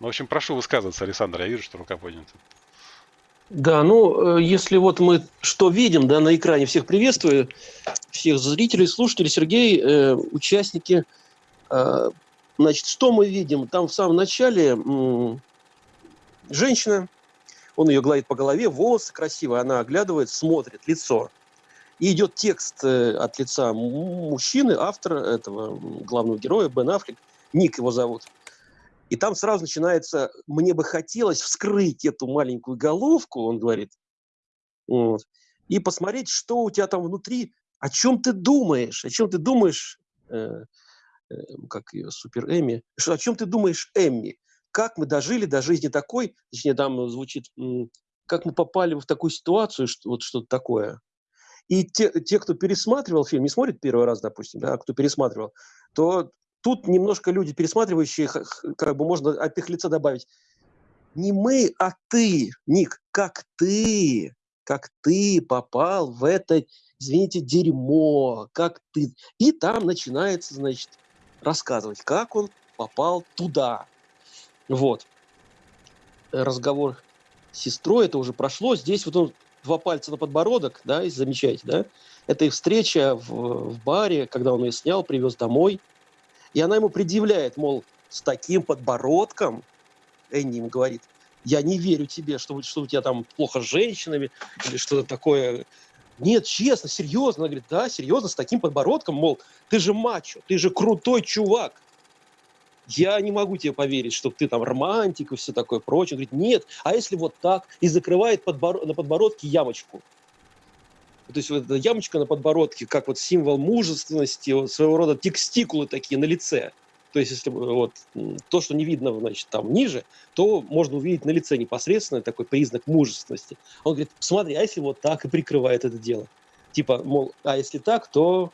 Ну, в общем, прошу высказываться, Александр, я вижу, что рука поднята. Да, ну, э, если вот мы что видим, да, на экране, всех приветствую, всех зрителей, слушателей, Сергей, э, участники, э, значит, что мы видим? Там в самом начале м- женщина, он ее гладит по голове, волосы красивые, она оглядывает, смотрит, лицо. И идет текст э, от лица мужчины, автора этого главного героя, Бен Аффлек, Ник его зовут – и там сразу начинается, мне бы хотелось вскрыть эту маленькую головку, он говорит, вот, и посмотреть, что у тебя там внутри, о чем ты думаешь, о чем ты думаешь, э, э, как ее, Супер Эми, что, о чем ты думаешь, Эмми, как мы дожили до жизни такой, точнее, там звучит, как мы попали в такую ситуацию, что, вот что-то такое. И те, те, кто пересматривал фильм, не смотрит первый раз, допустим, да, а кто пересматривал, то Тут немножко люди, пересматривающие, как бы можно от их лица добавить. Не мы, а ты, Ник, как ты, как ты попал в это, извините, дерьмо, как ты. И там начинается, значит, рассказывать, как он попал туда. Вот. Разговор с сестрой, это уже прошло. Здесь вот он два пальца на подбородок, да, и замечаете, да? Это их встреча в, в баре, когда он ее снял, привез домой – и она ему предъявляет, мол, с таким подбородком, Энни ему говорит, я не верю тебе, что, что у тебя там плохо с женщинами или что-то такое. Нет, честно, серьезно. Она говорит, да, серьезно, с таким подбородком, мол, ты же мачо, ты же крутой чувак. Я не могу тебе поверить, что ты там романтик и все такое прочее. Он говорит, нет, а если вот так? И закрывает подбор... на подбородке ямочку. То есть вот эта ямочка на подбородке, как вот символ мужественности, вот своего рода текстикулы такие на лице. То есть, если вот то, что не видно, значит, там ниже, то можно увидеть на лице непосредственно такой признак мужественности. Он говорит, смотри, а если вот так и прикрывает это дело? Типа, мол, а если так, то,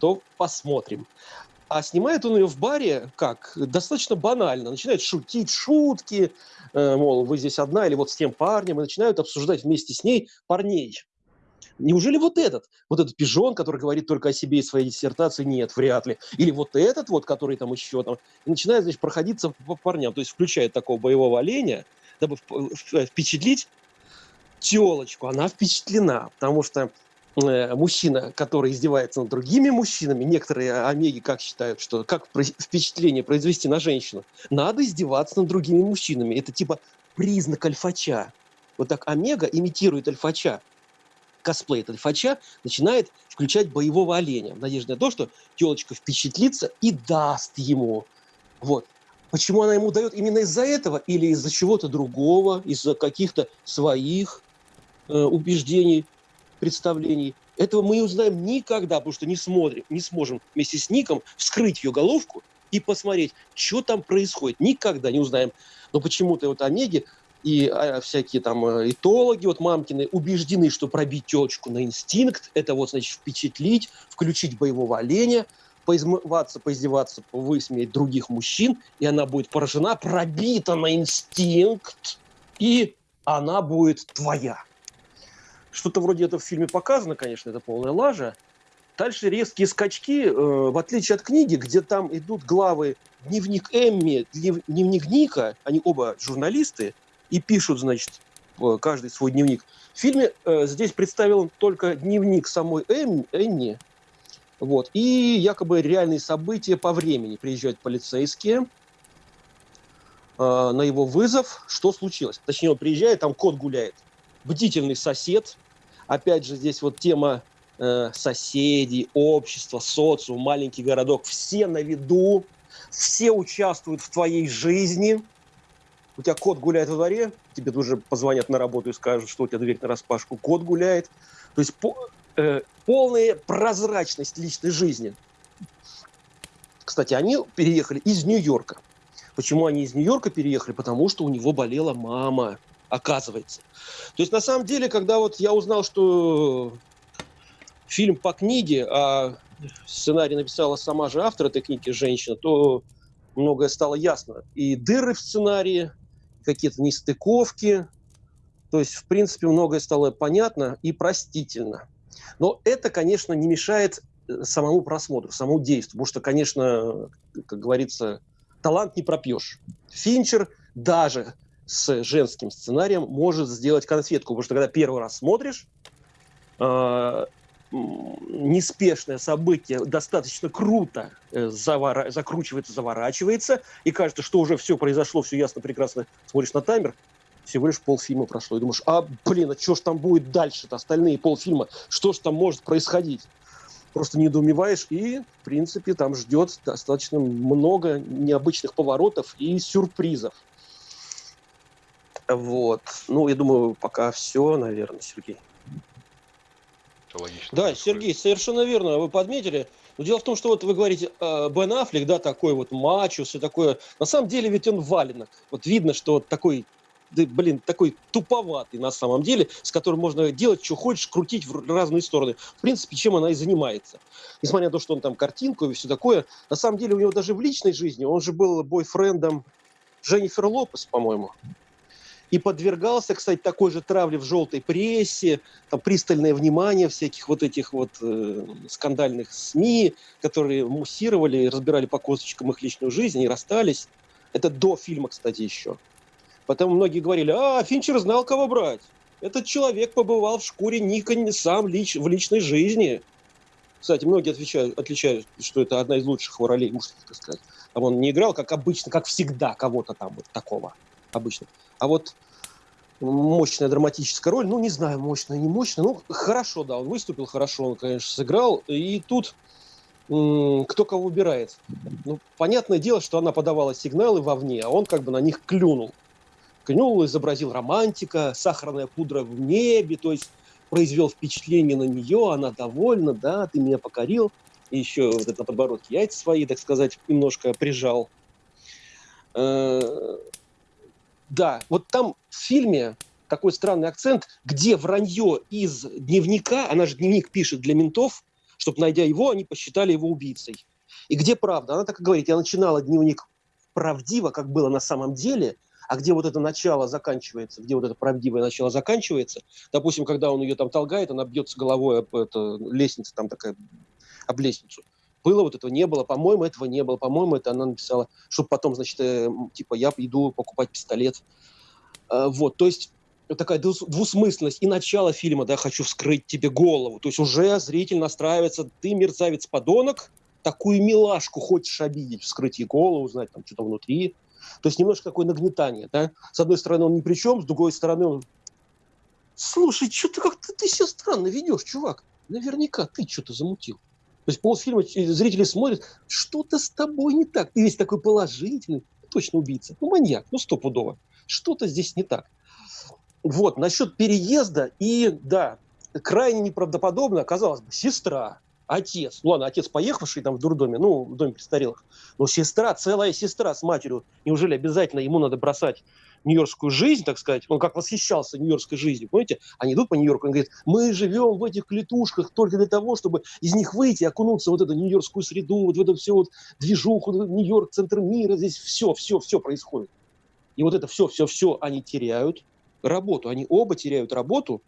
то посмотрим. А снимает он ее в баре как? Достаточно банально. Начинает шутить шутки, э, мол, вы здесь одна или вот с тем парнем, и начинают обсуждать вместе с ней парней. Неужели вот этот, вот этот пижон, который говорит только о себе и своей диссертации, нет, вряд ли. Или вот этот вот, который там еще там, и начинает, значит, проходиться по парням, то есть включает такого боевого оленя, дабы впечатлить телочку. Она впечатлена, потому что э, мужчина, который издевается над другими мужчинами, некоторые омеги как считают, что как впечатление произвести на женщину, надо издеваться над другими мужчинами. Это типа признак альфача. Вот так омега имитирует альфача косплей этот фача начинает включать боевого оленя в надежде на то, что телочка впечатлится и даст ему. Вот. Почему она ему дает именно из-за этого или из-за чего-то другого, из-за каких-то своих э, убеждений, представлений. Этого мы узнаем никогда, потому что не смотрим, не сможем вместе с Ником вскрыть ее головку и посмотреть, что там происходит. Никогда не узнаем. Но почему-то вот Омеги и а, всякие там э, этологи, вот мамкины, убеждены, что пробить телочку на инстинкт, это вот, значит, впечатлить, включить боевого оленя, поизмываться, поиздеваться, высмеять других мужчин, и она будет поражена, пробита на инстинкт, и она будет твоя. Что-то вроде этого в фильме показано, конечно, это полная лажа. Дальше резкие скачки, э, в отличие от книги, где там идут главы дневник Эмми, дневник Ника, они оба журналисты, и пишут, значит, каждый свой дневник. В фильме э, здесь представлен только дневник самой Эм, Энни, вот, и якобы реальные события по времени. Приезжают полицейские э, на его вызов, что случилось. Точнее, он приезжает, там кот гуляет. Бдительный сосед. Опять же, здесь вот тема э, соседей, общества, социум, маленький городок. Все на виду, все участвуют в твоей жизни – у тебя кот гуляет во дворе, тебе тут же позвонят на работу и скажут, что у тебя дверь на распашку, кот гуляет. То есть по, э, полная прозрачность личной жизни. Кстати, они переехали из Нью-Йорка. Почему они из Нью-Йорка переехали? Потому что у него болела мама, оказывается. То есть, на самом деле, когда вот я узнал, что фильм по книге, а сценарий написала сама же автор этой книги, женщина, то многое стало ясно. И дыры в сценарии, какие-то нестыковки. То есть, в принципе, многое стало понятно и простительно. Но это, конечно, не мешает э, самому просмотру, самому действию. Потому что, конечно, как говорится, талант не пропьешь. Финчер даже с женским сценарием может сделать конфетку, потому что когда первый раз смотришь, э, неспешное событие достаточно круто э, завора... закручивается, заворачивается, и кажется, что уже все произошло, все ясно, прекрасно. Смотришь на таймер, всего лишь полфильма прошло, и думаешь, а, блин, а что ж там будет дальше-то, остальные полфильма, что ж там может происходить? Просто недоумеваешь, и, в принципе, там ждет достаточно много необычных поворотов и сюрпризов. Вот. Ну, я думаю, пока все, наверное, Сергей. Это логично. Да, Сергей, совершенно верно, вы подметили. Но дело в том, что вот вы говорите, э, Бен Аффлек, да, такой вот мачо, все такое. На самом деле ведь он валенок. Вот видно, что вот такой, да, блин, такой туповатый на самом деле, с которым можно делать, что хочешь, крутить в разные стороны. В принципе, чем она и занимается. Несмотря на то, что он там картинку и все такое, на самом деле у него даже в личной жизни, он же был бойфрендом Дженнифер Лопес, по-моему и подвергался, кстати, такой же травле в желтой прессе, там пристальное внимание всяких вот этих вот э, скандальных СМИ, которые муссировали, разбирали по косточкам их личную жизнь и расстались. Это до фильма, кстати, еще. Потом многие говорили, а, Финчер знал, кого брать. Этот человек побывал в шкуре Ника сам лич, в личной жизни. Кстати, многие отвечают, отличают, что это одна из лучших его ролей, мужских, так сказать. Там он не играл, как обычно, как всегда, кого-то там вот такого обычно. А вот мощная драматическая роль, ну, не знаю, мощная, не мощная, ну, хорошо, да, он выступил хорошо, он, конечно, сыграл, и тут кто кого выбирает. Ну, понятное дело, что она подавала сигналы вовне, а он как бы на них клюнул. Клюнул, изобразил романтика, сахарная пудра в небе, то есть произвел впечатление на нее, она довольна, да, ты меня покорил. И еще вот это на подбородке яйца свои, так сказать, немножко прижал. Да, вот там в фильме такой странный акцент, где вранье из дневника, она же дневник пишет для ментов, чтобы, найдя его, они посчитали его убийцей. И где правда? Она так и говорит, я начинала дневник правдиво, как было на самом деле, а где вот это начало заканчивается, где вот это правдивое начало заканчивается, допустим, когда он ее там толгает, она бьется головой об эту лестницу, там такая, об лестницу. Было вот этого, не было, по-моему, этого не было, по-моему, это она написала, чтобы потом, значит, э, типа, я иду покупать пистолет. Э, вот, то есть такая двусмысленность. И начало фильма, да, хочу вскрыть тебе голову. То есть уже зритель настраивается, ты мерзавец-подонок, такую милашку хочешь обидеть, вскрыть ей голову, узнать там что-то внутри. То есть немножко такое нагнетание, да. С одной стороны он ни при чем, с другой стороны он... Слушай, что ты как-то ты себя странно ведешь, чувак. Наверняка ты что-то замутил. То есть полфильма зрители смотрят, что-то с тобой не так. Ты весь такой положительный, точно убийца. Ну, маньяк, ну, стопудово. Что-то здесь не так. Вот, насчет переезда, и да, крайне неправдоподобно, казалось бы, сестра, отец, ну ладно, отец поехавший там в дурдоме, ну, в доме престарелых, но сестра, целая сестра с матерью, неужели обязательно ему надо бросать нью-йоркскую жизнь, так сказать, он как восхищался нью-йоркской жизнью, понимаете? Они идут по Нью-Йорку, он говорит, мы живем в этих клетушках только для того, чтобы из них выйти, окунуться в вот эту нью-йоркскую среду, вот в эту всю вот движуху, Нью-Йорк, центр мира, здесь все, все, все происходит. И вот это все, все, все они теряют работу, они оба теряют работу,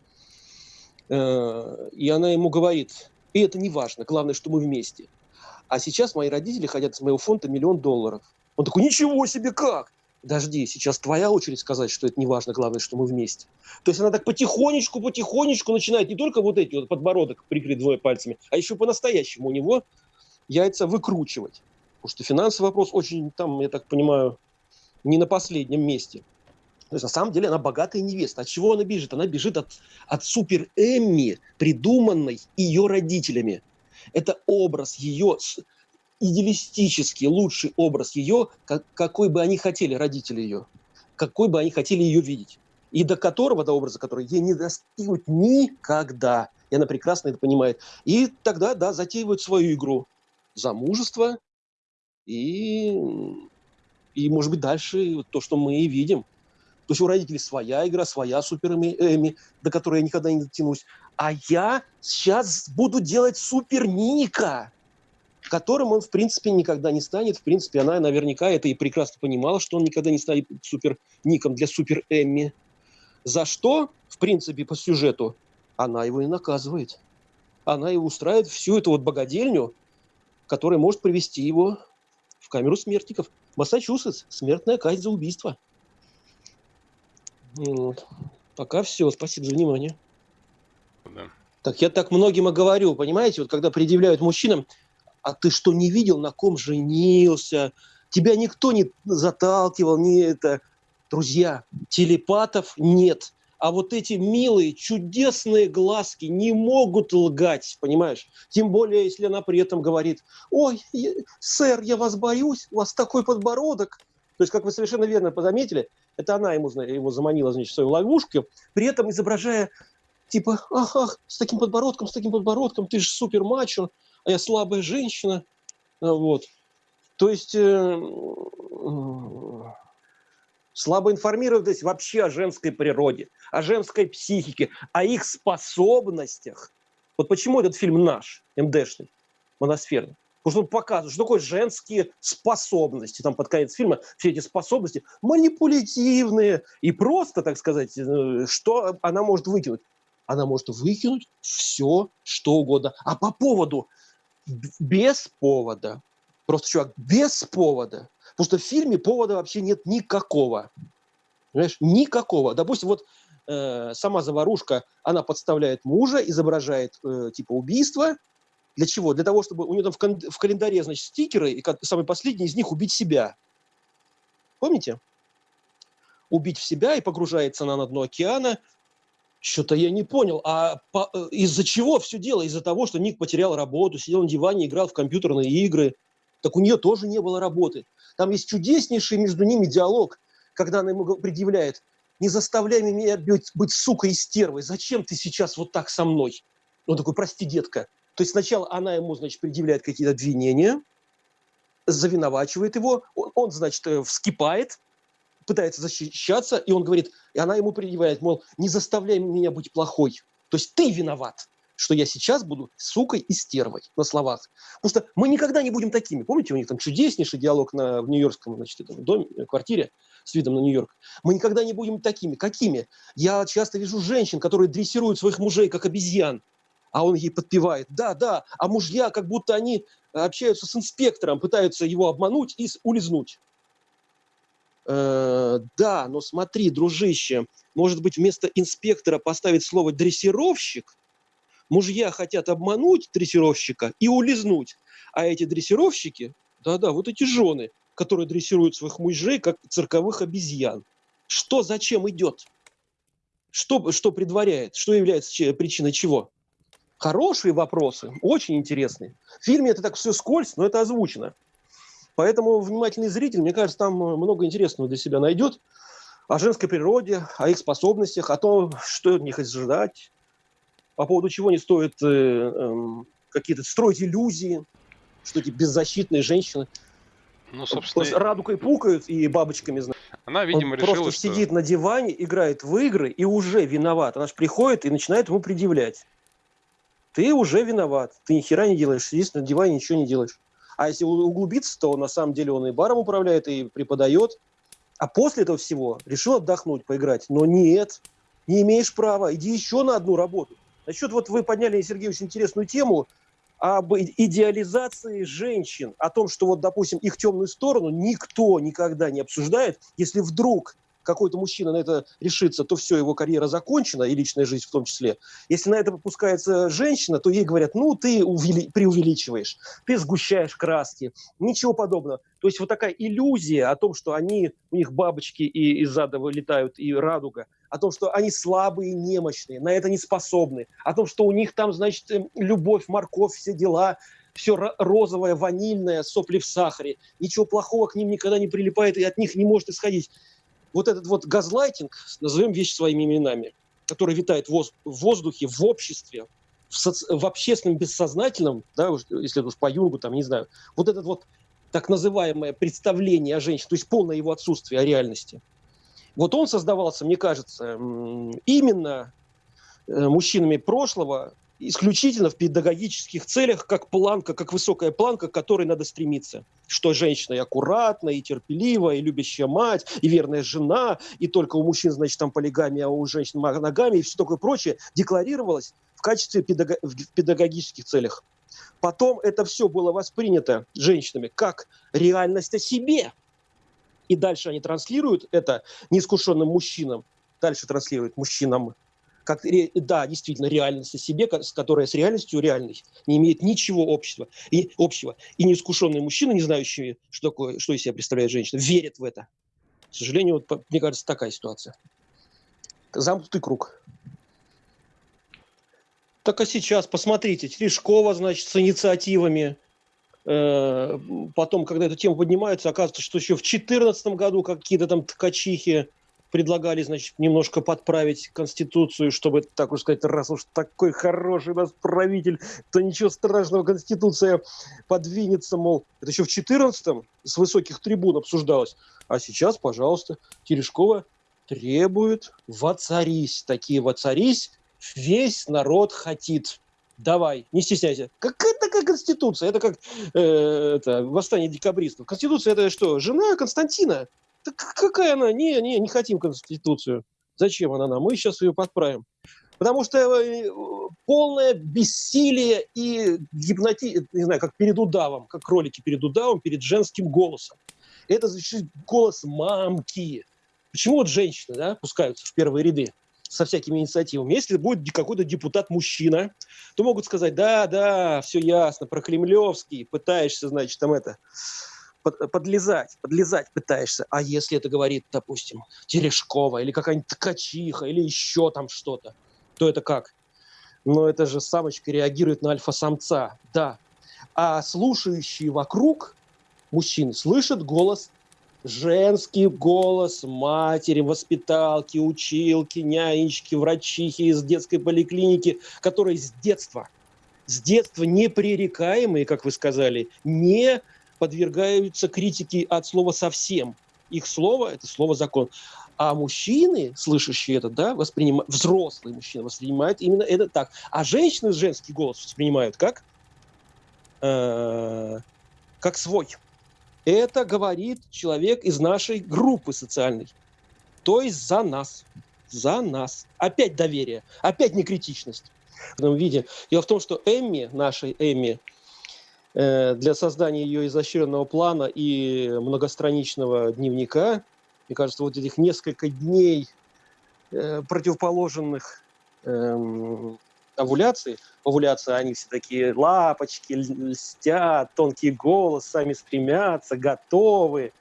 э, и она ему говорит, и это не важно, главное, что мы вместе. А сейчас мои родители хотят с моего фонда миллион долларов. Он такой, ничего себе, как? Подожди, сейчас твоя очередь сказать, что это не важно, главное, что мы вместе. То есть она так потихонечку, потихонечку начинает не только вот эти вот подбородок прикрыть двое пальцами, а еще по-настоящему у него яйца выкручивать. Потому что финансовый вопрос очень там, я так понимаю, не на последнем месте. То есть на самом деле она богатая невеста. От чего она бежит? Она бежит от, от супер Эмми, придуманной ее родителями. Это образ ее идеалистический лучший образ ее, как, какой бы они хотели, родители ее, какой бы они хотели ее видеть. И до которого, до образа, который ей не достигнуть никогда. И она прекрасно это понимает. И тогда, да, затеивают свою игру. Замужество и, и может быть, дальше то, что мы и видим. То есть у родителей своя игра, своя супер Эми, до которой я никогда не дотянусь. А я сейчас буду делать супер Ника которым он, в принципе, никогда не станет. В принципе, она наверняка это и прекрасно понимала, что он никогда не станет супер-ником для супер-Эмми. За что, в принципе, по сюжету, она его и наказывает. Она его устраивает всю эту вот богадельню, которая может привести его в камеру смертников. Массачусетс. Смертная казнь за убийство. Вот. Пока все. Спасибо за внимание. Да. Так я так многим и говорю, понимаете, вот когда предъявляют мужчинам, а ты что, не видел, на ком женился? Тебя никто не заталкивал, не это. Друзья, телепатов нет. А вот эти милые, чудесные глазки не могут лгать, понимаешь? Тем более, если она при этом говорит, ой, я, сэр, я вас боюсь, у вас такой подбородок. То есть, как вы совершенно верно заметили, это она ему, его заманила, значит, в свою ловушку, при этом изображая, типа, ах, ах, с таким подбородком, с таким подбородком, ты же супер мачо, я слабая женщина. Вот. То есть... Э, слабо информированность вообще о женской природе, о женской психике, о их способностях. Вот почему этот фильм наш, МДшный, моносферный? Потому что он показывает, что такое женские способности. Там под конец фильма все эти способности манипулятивные и просто, так сказать, э, что она может выкинуть? Она может выкинуть все, что угодно. А по поводу, без повода, просто, чувак, без повода – Потому что в фильме повода вообще нет никакого. Понимаешь? Никакого. Допустим, вот э, сама заварушка, она подставляет мужа, изображает э, типа убийство. Для чего? Для того, чтобы у нее там в, кон- в календаре, значит, стикеры, и самый последний из них убить себя. Помните? Убить в себя и погружается она на дно океана. Что-то я не понял. А по, э, из-за чего все дело? Из-за того, что Ник потерял работу, сидел на диване, играл в компьютерные игры. Так у нее тоже не было работы. Там есть чудеснейший между ними диалог, когда она ему предъявляет, не заставляй меня быть, быть сукой и стервой, зачем ты сейчас вот так со мной? Он такой, прости, детка. То есть сначала она ему, значит, предъявляет какие-то обвинения, завиновачивает его, он, он значит, э, вскипает, пытается защищаться, и он говорит, и она ему предъявляет, мол, не заставляй меня быть плохой. То есть ты виноват что я сейчас буду сукой и стервой на словах. Потому что мы никогда не будем такими. Помните, у них там чудеснейший диалог на, в нью-йоркском значит, этом доме, э, квартире с видом на Нью-Йорк. Мы никогда не будем такими. Какими? Я часто вижу женщин, которые дрессируют своих мужей как обезьян, а он ей подпевает. Да, да, а мужья, как будто они общаются с инспектором, пытаются его обмануть и улизнуть. Э, да, но смотри, дружище, может быть, вместо инспектора поставить слово дрессировщик, Мужья хотят обмануть дрессировщика и улизнуть. А эти дрессировщики, да-да, вот эти жены, которые дрессируют своих мужей, как цирковых обезьян. Что зачем идет? Что, что предваряет? Что является причиной чего? Хорошие вопросы, очень интересные. В фильме это так все скользь, но это озвучено. Поэтому внимательный зритель, мне кажется, там много интересного для себя найдет о женской природе, о их способностях, о том, что от них ожидать, по поводу чего не стоит э, э, какие-то строить иллюзии, что эти беззащитные женщины ну, собственно, просто радугой пукают и бабочками, знаешь. Она, видимо, Он решила, просто что... сидит на диване, играет в игры и уже виноват. Она же приходит и начинает ему предъявлять. Ты уже виноват. Ты ни хера не делаешь, сидишь на диване, ничего не делаешь. А если углубиться, то на самом деле он и баром управляет, и преподает. А после этого всего решил отдохнуть, поиграть. Но нет, не имеешь права. Иди еще на одну работу. Насчет, вот вы подняли, Сергей, очень интересную тему об идеализации женщин, о том, что вот, допустим, их темную сторону никто никогда не обсуждает, если вдруг какой-то мужчина на это решится, то все, его карьера закончена, и личная жизнь в том числе. Если на это попускается женщина, то ей говорят, ну, ты увели... преувеличиваешь, ты сгущаешь краски, ничего подобного. То есть вот такая иллюзия о том, что они, у них бабочки и из зада вылетают, и радуга, о том, что они слабые, немощные, на это не способны, о том, что у них там, значит, эм, любовь, морковь, все дела, все розовое, ванильное, сопли в сахаре, ничего плохого к ним никогда не прилипает и от них не может исходить вот этот вот газлайтинг, назовем вещи своими именами, который витает в воздухе, в обществе, в, соци... в общественном бессознательном, да, если уж по Юнгу, там, не знаю, вот этот вот так называемое представление о женщине, то есть полное его отсутствие о реальности. Вот он создавался, мне кажется, именно э, мужчинами прошлого, исключительно в педагогических целях, как планка, как высокая планка, к которой надо стремиться. Что женщина и аккуратная, и терпеливая, и любящая мать, и верная жена, и только у мужчин, значит, там полигамия, а у женщин ногами, и все такое прочее, декларировалось в качестве педаг... в педагогических целях. Потом это все было воспринято женщинами как реальность о себе. И дальше они транслируют это неискушенным мужчинам дальше транслирует мужчинам, как, да, действительно, реальность о себе, которая с реальностью реальной не имеет ничего общего. И, общего. и неискушенные мужчины, не знающие, что, такое, что из себя представляет женщина, верят в это. К сожалению, вот, мне кажется, такая ситуация. Замкнутый круг. Так а сейчас, посмотрите, Терешкова, значит, с инициативами, э, потом, когда эту тему поднимается, оказывается, что еще в 2014 году какие-то там ткачихи предлагали, значит, немножко подправить Конституцию, чтобы, так уж сказать, раз уж такой хороший у нас правитель, то ничего страшного, Конституция подвинется, мол. Это еще в 14-м с высоких трибун обсуждалось. А сейчас, пожалуйста, Терешкова требует «воцарись». Такие «воцарись» весь народ хотит. Давай, не стесняйся. Какая такая конституция? Это как э, это, восстание декабристов. Конституция это что? Жена Константина. Так какая она? Не, не, не хотим Конституцию. Зачем она нам? Мы сейчас ее подправим. Потому что э, полное бессилие и гипноти... Не знаю, как перед удавом, как кролики перед удавом, перед женским голосом. Это звучит голос мамки. Почему вот женщины да, пускаются в первые ряды со всякими инициативами? Если будет какой-то депутат-мужчина, то могут сказать, да, да, все ясно, про Кремлевский, пытаешься, значит, там это подлезать, подлезать пытаешься. А если это говорит, допустим, Терешкова или какая-нибудь ткачиха или еще там что-то, то это как? Но это же самочка реагирует на альфа-самца, да. А слушающие вокруг мужчины слышат голос, женский голос матери, воспиталки, училки, нянечки, врачихи из детской поликлиники, которые с детства, с детства непререкаемые, как вы сказали, не подвергаются критике от слова совсем. Их слово – это слово закон. А мужчины, слышащие это, да, воспринимают, взрослые мужчины воспринимают именно это так. А женщины женский голос воспринимают как? Э, как свой. Это говорит человек из нашей группы социальной. То есть за нас. За нас. Опять доверие. Опять некритичность. В этом виде. Дело в том, что Эмми, нашей Эмми, для создания ее изощренного плана и многостраничного дневника, мне кажется, вот этих несколько дней э, противоположных эм, овуляции, овуляция, они все такие лапочки, льстят, тонкий голос, сами стремятся, готовы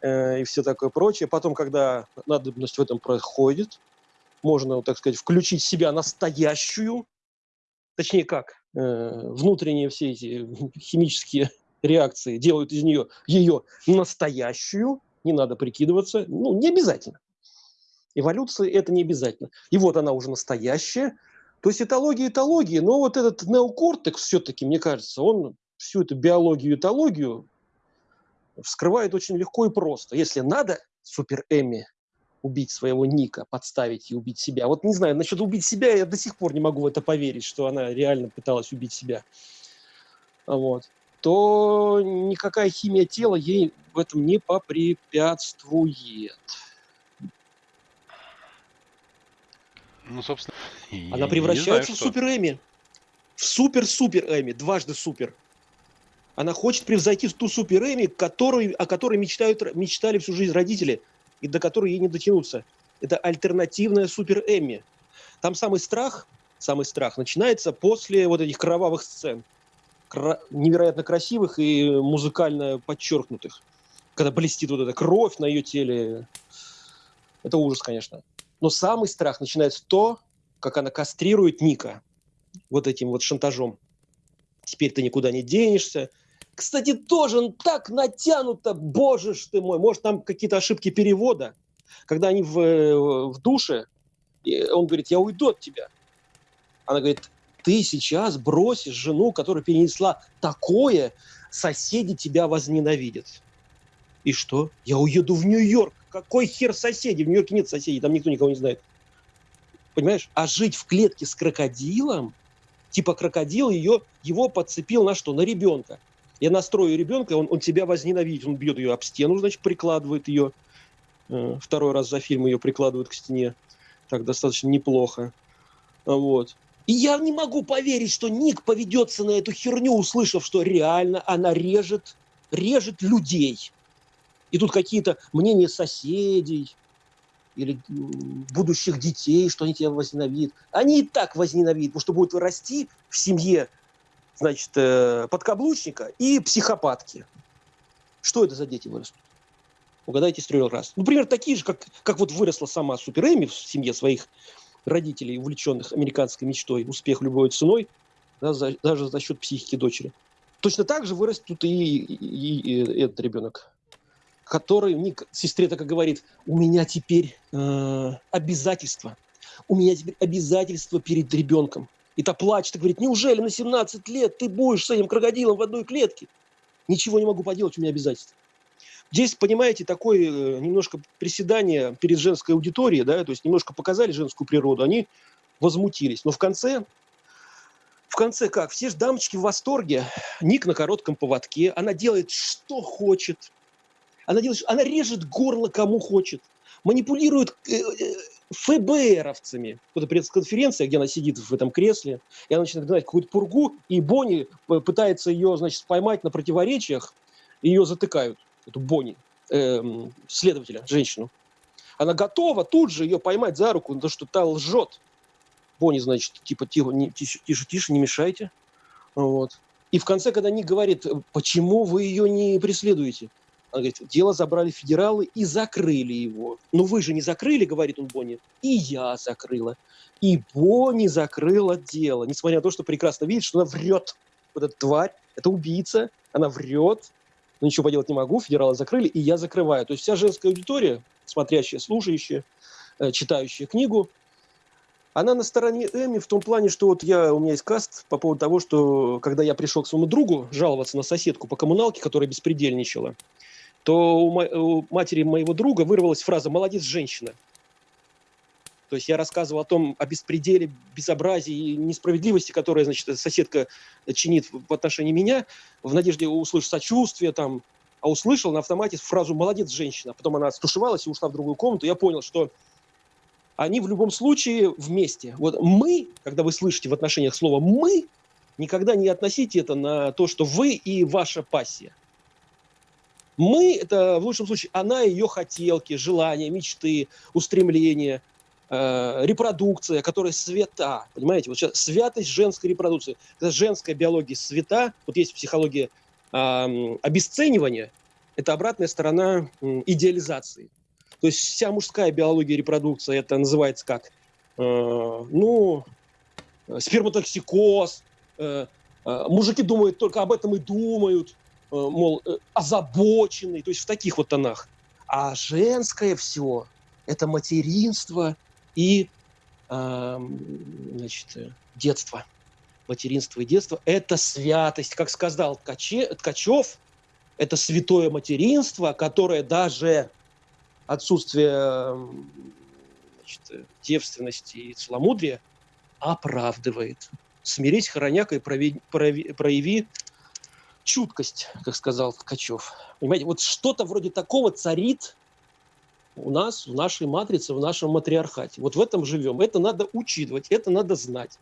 э, и все такое прочее. Потом, когда надобность в этом проходит, можно, так сказать, включить себя настоящую, точнее как, Э, внутренние все эти химические реакции делают из нее ее настоящую, не надо прикидываться, ну, не обязательно. Эволюция – это не обязательно. И вот она уже настоящая. То есть этология этологии, но вот этот неокортекс все-таки, мне кажется, он всю эту биологию этологию вскрывает очень легко и просто. Если надо, супер Эми, убить своего Ника, подставить и убить себя. Вот не знаю, насчет убить себя я до сих пор не могу в это поверить, что она реально пыталась убить себя. Вот. То никакая химия тела ей в этом не попрепятствует. Ну, собственно, Она превращается знаю, в супер Эми. В супер-супер Эми. Дважды супер. Она хочет превзойти ту супер Эми, который, о которой мечтают, мечтали всю жизнь родители – и до которой ей не дотянуться. Это альтернативная Супер Эмми. Там самый страх, самый страх начинается после вот этих кровавых сцен. Кра- невероятно красивых и музыкально подчеркнутых. Когда блестит вот эта кровь на ее теле. Это ужас, конечно. Но самый страх начинается то, как она кастрирует Ника вот этим вот шантажом. Теперь ты никуда не денешься, кстати, тоже так натянуто, боже ж ты мой. Может, там какие-то ошибки перевода. Когда они в, э, в душе, он говорит, я уйду от тебя. Она говорит, ты сейчас бросишь жену, которая перенесла такое, соседи тебя возненавидят. И что? Я уеду в Нью-Йорк. Какой хер соседи? В Нью-Йорке нет соседей, там никто никого не знает. Понимаешь? А жить в клетке с крокодилом, типа крокодил ее, его подцепил на что? На ребенка. Я настрою ребенка, он, он тебя возненавидит, он бьет ее об стену, значит, прикладывает ее. Э, второй раз за фильм ее прикладывают к стене. Так достаточно неплохо. Вот. И я не могу поверить, что Ник поведется на эту херню, услышав, что реально она режет, режет людей. И тут какие-то мнения соседей, или будущих детей, что они тебя возненавидят. Они и так возненавидят, потому что будут расти в семье, значит, э, подкаблучника и психопатки. Что это за дети вырастут? Угадайте с трех раз. Например, такие же, как, как вот выросла сама Супер Эми в семье своих родителей, увлеченных американской мечтой, успех любой ценой, да, за, даже за счет психики дочери. Точно так же вырастет и, и, и, и этот ребенок который мне, сестре так говорит, у меня теперь э, обязательства, у меня теперь обязательства перед ребенком. И та плачет и говорит, неужели на 17 лет ты будешь с этим крокодилом в одной клетке? Ничего не могу поделать, у меня обязательства. Здесь, понимаете, такое э, немножко приседание перед женской аудиторией, да, то есть немножко показали женскую природу, они возмутились. Но в конце, в конце как? Все же дамочки в восторге. Ник на коротком поводке, она делает, что хочет, она, делает, она режет горло кому хочет, манипулирует э, э, ФБРовцами. Вот пресс-конференция, где она сидит в этом кресле, и она начинает гнать какую-то пургу, и Бонни пытается ее, значит, поймать на противоречиях, и ее затыкают, эту Бонни, э, следователя, женщину. Она готова тут же ее поймать за руку, то что та лжет. Бонни, значит, типа, тихо, не, тише, тише, тише, не мешайте. Вот. И в конце, когда Ник говорит, почему вы ее не преследуете? Она говорит, дело забрали федералы и закрыли его. Но вы же не закрыли, говорит он Бонни. И я закрыла. И Бонни закрыла дело. Несмотря на то, что прекрасно видит, что она врет. Вот эта тварь, это убийца, она врет. Но ничего поделать не могу, федералы закрыли, и я закрываю. То есть вся женская аудитория, смотрящая, слушающая, э, читающая книгу, она на стороне Эми в том плане, что вот я, у меня есть каст по поводу того, что когда я пришел к своему другу жаловаться на соседку по коммуналке, которая беспредельничала, то у, у матери моего друга вырвалась фраза «молодец, женщина». То есть я рассказывал о том, о беспределе, безобразии и несправедливости, которая, значит, соседка чинит в отношении меня, в надежде услышать сочувствие там, а услышал на автомате фразу «молодец, женщина». Потом она стушевалась и ушла в другую комнату. Я понял, что они в любом случае вместе. Вот мы, когда вы слышите в отношениях слово «мы», никогда не относите это на то, что вы и ваша пассия. Мы – это в лучшем случае она ее хотелки, желания, мечты, устремления, э, репродукция, которая свята. Понимаете, вот сейчас святость женской репродукции. Когда женская биология свята, вот есть психология э, обесценивания, это обратная сторона э, идеализации. То есть вся мужская биология репродукции, это называется как, э, ну, сперматоксикоз, э, э, мужики думают только об этом и думают, мол, э, озабоченный, то есть в таких вот тонах. А женское все – это материнство и значит, э, детство. Материнство и детство – это святость. Как сказал Ткаче, Ткачев, это святое материнство, которое даже отсутствие значит, девственности и целомудрия оправдывает. Смирись, хороняка, и прояви, прояви чуткость, как сказал Ткачев. Понимаете, вот что-то вроде такого царит у нас, в нашей матрице, в нашем матриархате. Вот в этом живем. Это надо учитывать, это надо знать.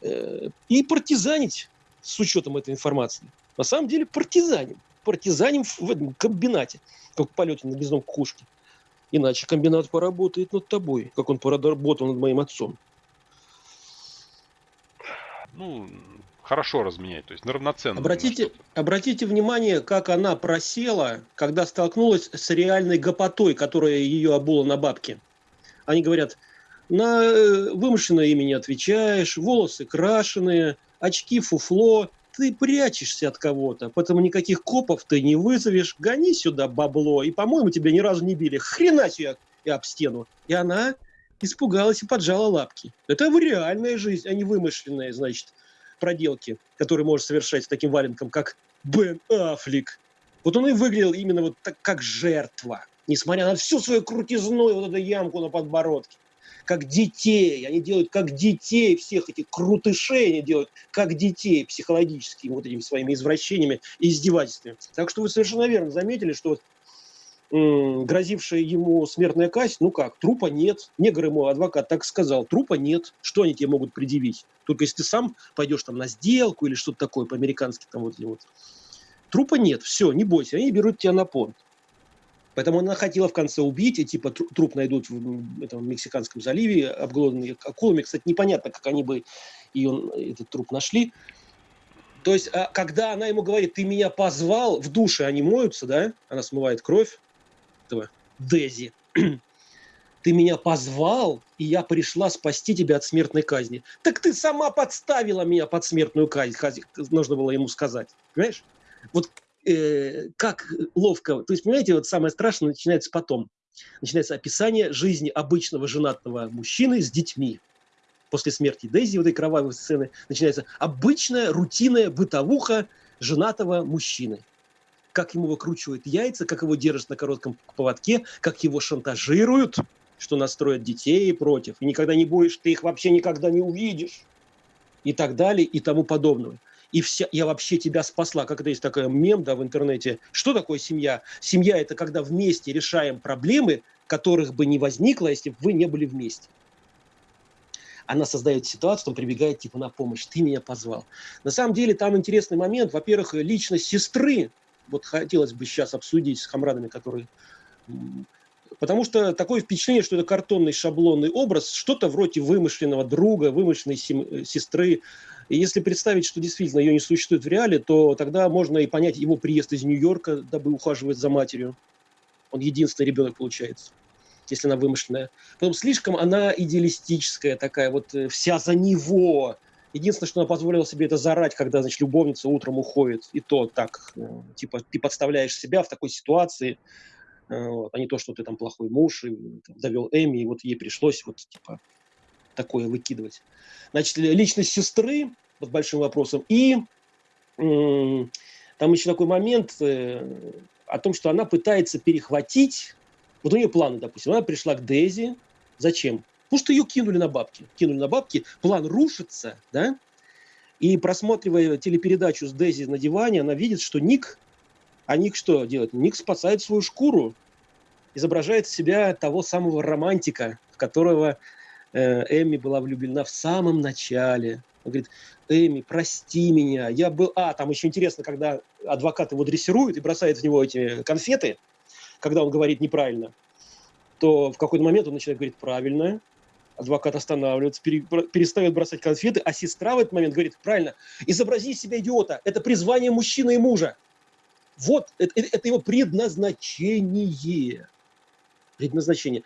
Э, и партизанить с учетом этой информации. На самом деле партизаним. Партизаним в этом комбинате, как в полете на гнездом кукушки. Иначе комбинат поработает над тобой, как он поработал над моим отцом. Ну, хорошо разменять, то есть на равноценно. Обратите, обратите внимание, как она просела, когда столкнулась с реальной гопотой, которая ее обула на бабки. Они говорят, на э, вымышленное имя не отвечаешь, волосы крашеные, очки фуфло, ты прячешься от кого-то, поэтому никаких копов ты не вызовешь, гони сюда бабло, и, по-моему, тебя ни разу не били, хренать я и об стену. И она испугалась и поджала лапки. Это реальная жизнь, а не вымышленная, значит проделки, которые может совершать таким валенком, как Бен Аффлек. Вот он и выглядел именно вот так, как жертва, несмотря на всю свою крутизну и вот эту ямку на подбородке. Как детей, они делают как детей всех этих крутышей, они делают как детей психологическими вот этими своими извращениями и издевательствами. Так что вы совершенно верно заметили, что вот грозившая ему смертная казнь, ну как, трупа нет. Негр ему адвокат так сказал, трупа нет. Что они тебе могут предъявить? Только если ты сам пойдешь там на сделку или что-то такое по-американски там вот, вот. Трупа нет, все, не бойся, они берут тебя на понт. Поэтому она хотела в конце убить, и типа труп найдут в этом Мексиканском заливе, обглоданный акулами. Кстати, непонятно, как они бы ее, этот труп нашли. То есть, а, когда она ему говорит, ты меня позвал, в душе они моются, да, она смывает кровь этого Дези. Ты меня позвал, и я пришла спасти тебя от смертной казни. Так ты сама подставила меня под смертную казнь, нужно было ему сказать. Понимаешь? Вот э, как ловко. То есть, понимаете, вот самое страшное начинается потом. Начинается описание жизни обычного женатого мужчины с детьми. После смерти Дейзи, вот этой кровавой сцены, начинается обычная рутинная бытовуха женатого мужчины. Как ему выкручивают яйца, как его держат на коротком поводке, как его шантажируют, что настроят детей против. И никогда не будешь, ты их вообще никогда не увидишь. И так далее, и тому подобное и вся, я вообще тебя спасла. Как это есть такой мем да, в интернете. Что такое семья? Семья – это когда вместе решаем проблемы, которых бы не возникло, если бы вы не были вместе. Она создает ситуацию, он прибегает типа на помощь. Ты меня позвал. На самом деле там интересный момент. Во-первых, личность сестры. Вот хотелось бы сейчас обсудить с хамрадами, которые Потому что такое впечатление, что это картонный шаблонный образ, что-то вроде вымышленного друга, вымышленной э, сестры, и если представить, что действительно ее не существует в реале, то тогда можно и понять его приезд из Нью-Йорка, дабы ухаживать за матерью. Он единственный ребенок получается, если она вымышленная. Потом слишком она идеалистическая такая, вот э, вся за него. Единственное, что она позволила себе это зарать, когда, значит, любовница утром уходит. И то так, э, типа, ты подставляешь себя в такой ситуации, э, вот, а не то, что ты там плохой муж, и там, довел Эми, и вот ей пришлось вот, типа, такое выкидывать. Значит, личность сестры под большим вопросом. И там еще такой момент э, о том, что она пытается перехватить, вот у нее планы, допустим, она пришла к Дейзи, зачем? Потому что ее кинули на бабки. Кинули на бабки, план рушится, да? И просматривая телепередачу с Дейзи на диване, она видит, что Ник, а Ник что делает? Ник спасает свою шкуру, изображает себя того самого романтика, в которого Э, Эми была влюблена в самом начале. Он говорит, Эми, прости меня, я был... А, там еще интересно, когда адвокат его дрессирует и бросает в него эти конфеты, когда он говорит неправильно, то в какой-то момент он начинает говорить правильно, адвокат останавливается, перестает бросать конфеты, а сестра в этот момент говорит, правильно, изобрази из себя идиота, это призвание мужчины и мужа. Вот, это, это его предназначение. Предназначение.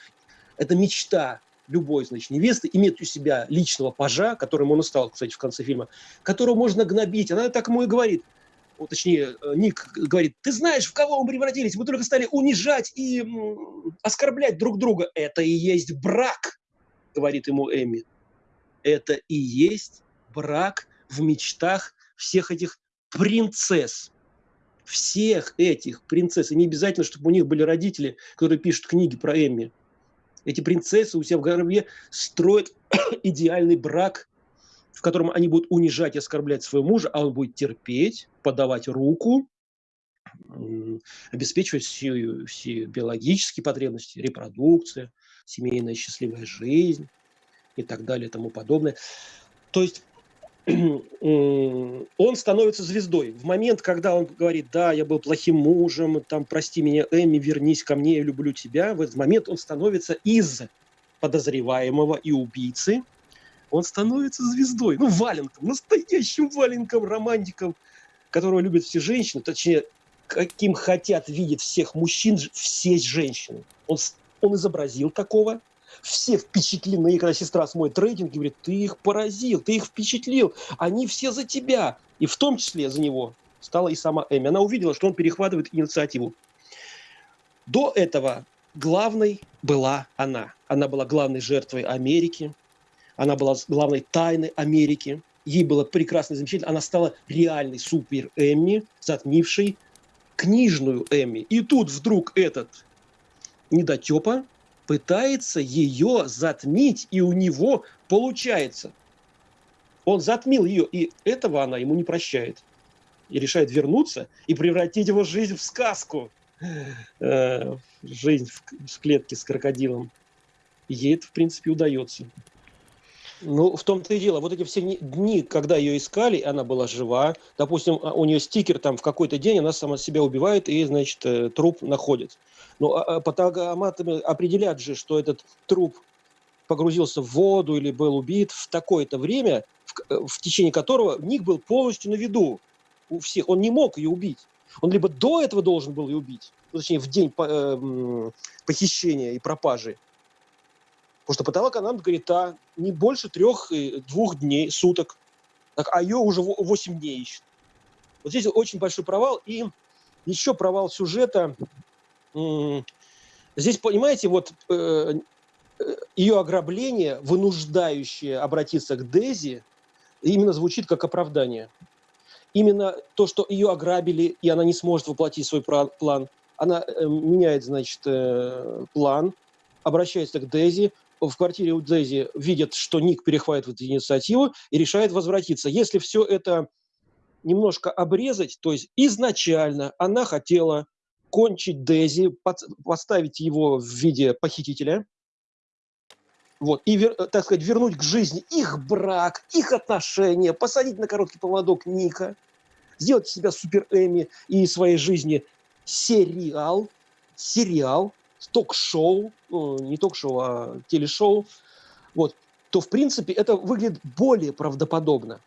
Это мечта, любой, значит, невесты иметь у себя личного пажа, которым он и стал, кстати, в конце фильма, которого можно гнобить. Она так ему и говорит, вот, точнее, э, Ник говорит, ты знаешь, в кого мы превратились? Мы только стали унижать и оскорблять друг друга. Это и есть брак, говорит ему Эми. Это и есть брак в мечтах всех этих принцесс. Всех этих принцесс. И не обязательно, чтобы у них были родители, которые пишут книги про Эми. Эти принцессы у себя в голове строят идеальный брак, в котором они будут унижать и оскорблять своего мужа, а он будет терпеть, подавать руку, обеспечивать все, все биологические потребности, репродукция, семейная счастливая жизнь и так далее и тому подобное. То есть он становится звездой. В момент, когда он говорит, да, я был плохим мужем, там, прости меня, Эми, вернись ко мне, я люблю тебя, в этот момент он становится из подозреваемого и убийцы, он становится звездой, ну, валенком, настоящим валенком, романтиком, которого любят все женщины, точнее, каким хотят видеть всех мужчин, все женщины. Он, он изобразил такого, все впечатлены, когда сестра смотрит рейтинг и говорит, ты их поразил, ты их впечатлил, они все за тебя. И в том числе за него стала и сама Эми. Она увидела, что он перехватывает инициативу. До этого главной была она. Она была главной жертвой Америки, она была главной тайной Америки. Ей было прекрасно и замечательно. Она стала реальной супер Эмми, затмившей книжную Эмми. И тут вдруг этот недотепа пытается ее затмить, и у него получается. Он затмил ее, и этого она ему не прощает. И решает вернуться и превратить его жизнь в сказку. Э, жизнь в, клетке с крокодилом. Ей это, в принципе, удается. Ну, в том-то и дело. Вот эти все дни, когда ее искали, она была жива. Допустим, а, у нее стикер там в какой-то день, она сама себя убивает и, значит, э, труп находит. Но а, а, патологоанатомы определят же, что этот труп погрузился в воду или был убит в такое-то время, в, э, в течение которого Ник был полностью на виду у всех. Он не мог ее убить. Он либо до этого должен был ее убить, ну, точнее, в день э, похищения и пропажи, Потому что патологоанатом говорит, а не больше трех, двух дней, суток. Так, а ее уже 8 дней ищут. Вот здесь очень большой провал. И еще провал сюжета. Здесь, понимаете, вот э, э, ее ограбление, вынуждающее обратиться к Дези, именно звучит как оправдание. Именно то, что ее ограбили, и она не сможет воплотить свой план. Она э, меняет, значит, план, обращается к Дези, в квартире у Дзези видят, что Ник перехватывает инициативу и решает возвратиться. Если все это немножко обрезать, то есть изначально она хотела кончить Дези, поставить его в виде похитителя, вот, и, так сказать, вернуть к жизни их брак, их отношения, посадить на короткий поводок Ника, сделать из себя супер Эми и своей жизни сериал, сериал, ток-шоу, ну, не ток-шоу, а телешоу, вот, то, в принципе, это выглядит более правдоподобно.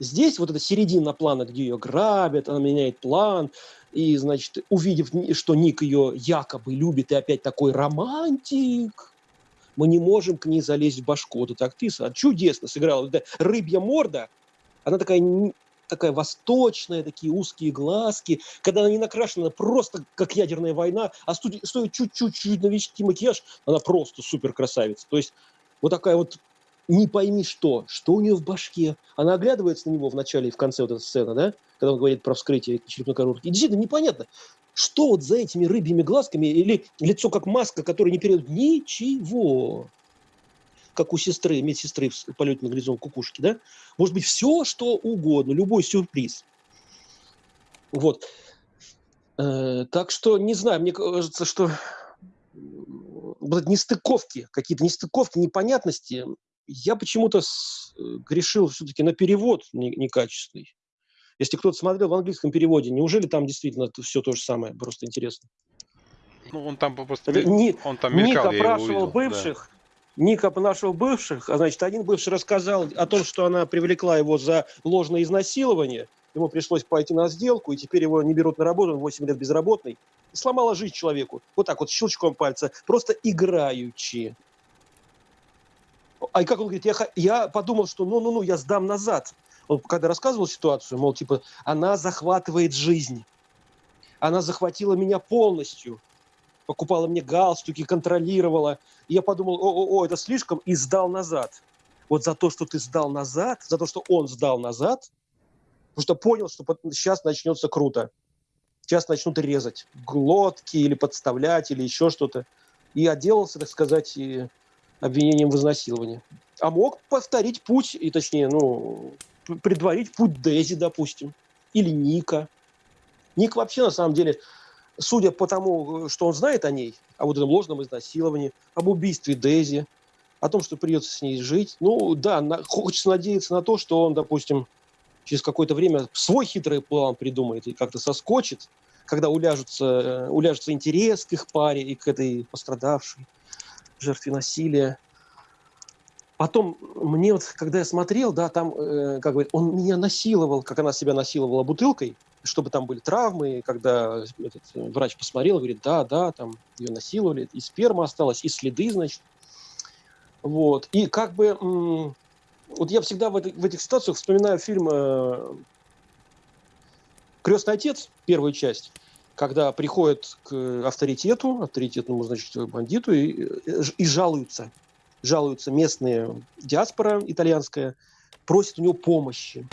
Здесь вот эта середина плана, где ее грабят, она меняет план, и, значит, увидев, что Ник ее якобы любит, и опять такой романтик, мы не можем к ней залезть в башку. Вот эта актриса чудесно сыграла. Вот эта рыбья морда, она такая такая восточная, такие узкие глазки, когда она не накрашена, просто как ядерная война, а стоит чуть-чуть навести макияж, она просто супер красавица. То есть вот такая вот не пойми что, что у нее в башке. Она оглядывается на него в начале и в конце вот этой сцены, да, когда он говорит про вскрытие черепной коробки. И действительно непонятно, что вот за этими рыбьими глазками или лицо как маска, которая не передает ничего как у сестры, медсестры в полете на горизонт кукушки, да? Может быть, все, что угодно, любой сюрприз. Вот. Э, так что, не знаю, мне кажется, что вот нестыковки, какие-то нестыковки, непонятности, я почему-то грешил все-таки на перевод некачественный. Если кто-то смотрел в английском переводе, неужели там действительно все то же самое? Просто интересно. Ну, он там просто... Ник, он там мелькал, Ник опрашивал бывших, да. Ника наших бывших, а значит, один бывший рассказал о том, что она привлекла его за ложное изнасилование, ему пришлось пойти на сделку, и теперь его не берут на работу, он 8 лет безработный. Сломала жизнь человеку. Вот так вот, щелчком пальца, просто играючи. А как он говорит, я, я подумал, что ну-ну-ну, я сдам назад. Он когда рассказывал ситуацию, мол, типа, она захватывает жизнь. Она захватила меня полностью покупала мне галстуки, контролировала. И я подумал, о-о-о, это слишком, и сдал назад. Вот за то, что ты сдал назад, за то, что он сдал назад, потому что понял, что сейчас начнется круто. Сейчас начнут резать глотки или подставлять, или еще что-то. И отделался, так сказать, обвинением в изнасиловании. А мог повторить путь, и точнее, ну, предварить путь Дези, допустим, или Ника. Ник вообще, на самом деле, судя по тому, что он знает о ней, о вот этом ложном изнасиловании, об убийстве Дейзи, о том, что придется с ней жить, ну да, на, хочется надеяться на то, что он, допустим, через какое-то время свой хитрый план придумает и как-то соскочит, когда уляжется, э, уляжется интерес к их паре и к этой пострадавшей жертве насилия. Потом мне вот, когда я смотрел, да, там, э, как говорит, он меня насиловал, как она себя насиловала бутылкой, чтобы там были травмы, когда этот э, врач посмотрел, говорит, да, да, там ее насиловали, и сперма осталась, и следы, значит. Вот. И как бы, вот я всегда в, в этих ситуациях вспоминаю фильм э, «Крестный отец», первую часть, когда приходят к авторитету, авторитетному, значит, бандиту, и, э, и жалуются. Жалуются местные диаспора итальянская, просят у него помощи.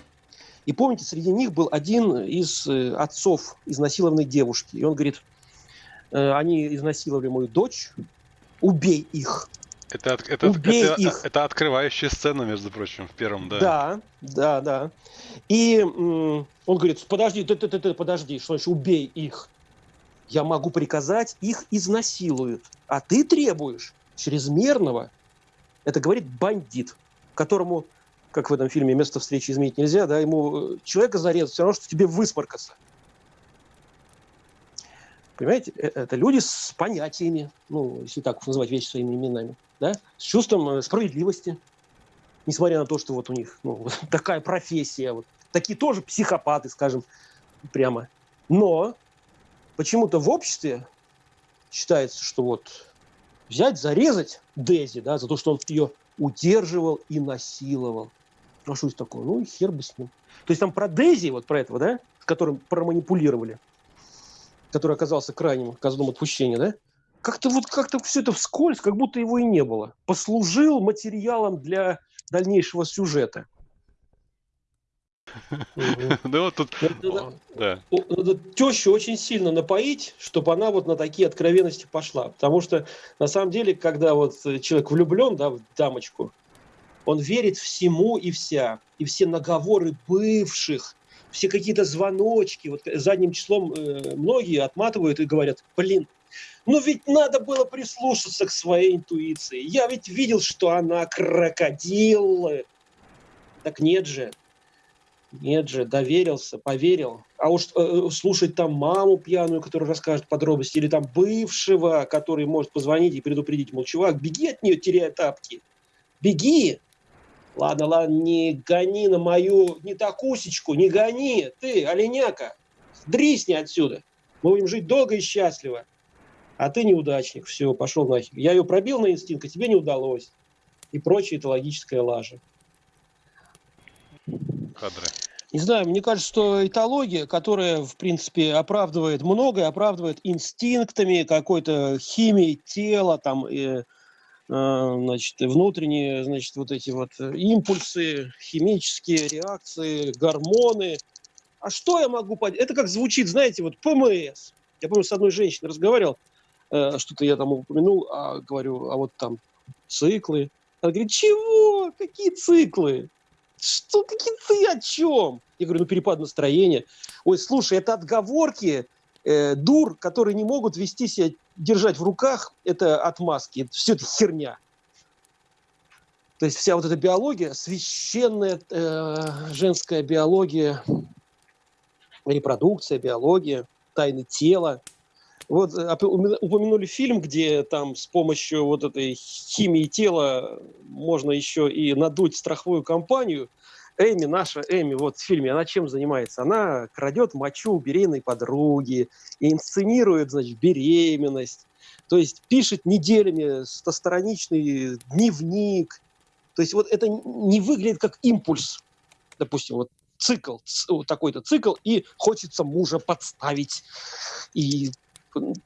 И помните, среди них был один из э, отцов изнасилованной девушки. И он говорит, «Э, они изнасиловали мою дочь, убей их. Это, это, Убей это, их. это открывающая сцена, между прочим, в первом, да. Да, да, да. И он говорит, подожди, ты, ты, ты, ты, подожди, что значит убей их? Я могу приказать, их изнасилуют. А ты требуешь чрезмерного. Это говорит бандит. которому, как в этом фильме «Место встречи изменить нельзя», да, ему э, человека зарезать все равно, что тебе высморкаться. Понимаете, э, это люди с понятиями, ну, если так называть вещи своими именами, да, с чувством э, справедливости, несмотря на то, что вот у них ну, вот такая профессия, вот такие тоже психопаты, скажем прямо. Но почему-то в обществе считается, что вот взять, зарезать Дези, да, за то, что он ее удерживал и насиловал. Это такое? Ну и хер бы с ним. То есть там про Дези, вот про этого, да, с которым проманипулировали, который оказался крайним козлом отпущения, да, как-то вот как-то все это вскользь, как будто его и не было. Послужил материалом для дальнейшего сюжета. Да вот тут... Надо тещу очень сильно напоить, чтобы она вот на такие откровенности пошла. Потому что, на самом деле, когда вот человек влюблен, да, в дамочку, он верит всему и вся. И все наговоры бывших, все какие-то звоночки. Вот задним числом э, многие отматывают и говорят, блин, ну ведь надо было прислушаться к своей интуиции. Я ведь видел, что она крокодил. Так нет же. Нет же, доверился, поверил. А уж э, э, слушать там маму пьяную, которая расскажет подробности, или там бывшего, который может позвонить и предупредить, мол, чувак, беги от нее, теряя тапки. Беги. Ладно, ладно, не гони на мою, не такусечку, не гони. Ты, оленяка, дрисни отсюда. Мы будем жить долго и счастливо. А ты неудачник, все, пошел нахер. Я ее пробил на инстинкт, а тебе не удалось. И прочее это логическая лажа. Кадры. Не знаю, мне кажется, что этология, которая, в принципе, оправдывает многое, оправдывает инстинктами, какой-то химией тела, там, э, значит, внутренние, значит, вот эти вот импульсы, химические реакции, гормоны. А что я могу понять? Это как звучит, знаете, вот ПМС. Я помню, с одной женщиной разговаривал, э, что-то я там упомянул, а говорю, а вот там циклы. Она говорит, чего? Какие циклы? Что, какие ты о чем? Я говорю, ну перепад настроения. Ой, слушай, это отговорки э, дур, которые не могут вести себя, держать в руках, это отмазки, это все это херня. То есть вся вот эта биология, священная э, женская биология, репродукция, биология, тайны тела – вот э, упомянули фильм, где там с помощью вот этой химии тела можно еще и надуть страховую компанию. Эми, наша Эми, вот в фильме, она чем занимается? Она крадет мочу у беременной подруги, и инсценирует, значит, беременность. То есть пишет неделями стостраничный дневник. То есть вот это не выглядит как импульс. Допустим, вот цикл, такой-то цикл, и хочется мужа подставить. И